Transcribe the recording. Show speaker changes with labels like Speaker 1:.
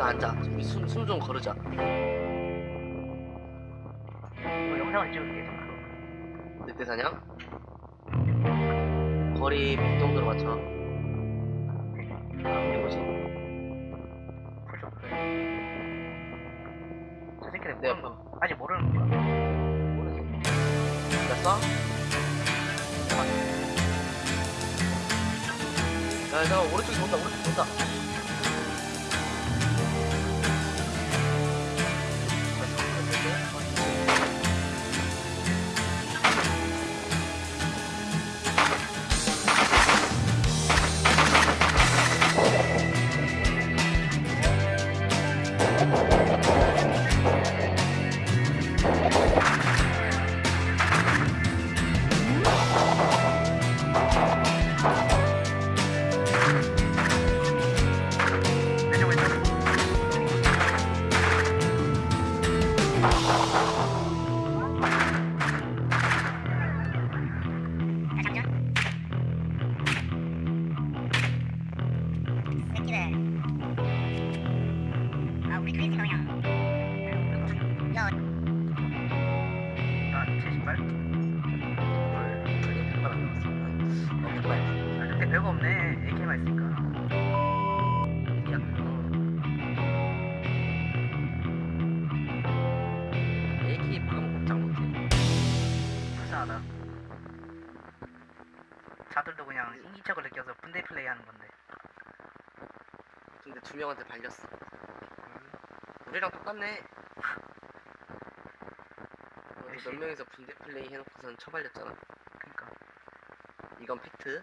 Speaker 1: 앉아. 우리 숨 숨 좀 거르자.
Speaker 2: 이거 영상을 찍을게 잠깐.
Speaker 1: 늑대 사냥. 거리 100 정도로 맞춰. 아, 150.
Speaker 2: 보죠. 저 새끼들
Speaker 1: 네.
Speaker 2: 모르는 거 아직 모르는 거야.
Speaker 1: 모르지. 됐어? 야, 잠깐 오른쪽에 돈다, 오른쪽에 돈다.
Speaker 2: 별거 없네. AK만 있으니까. 자들도 그냥 인기척을 느껴서 분대 플레이 하는 건데.
Speaker 1: 근데 두 명한테 발렸어. 우리랑 똑같네. 그래서 몇 명이서 분대 플레이 해놓고선 처발렸잖아.
Speaker 2: 그니까.
Speaker 1: 이건 팩트.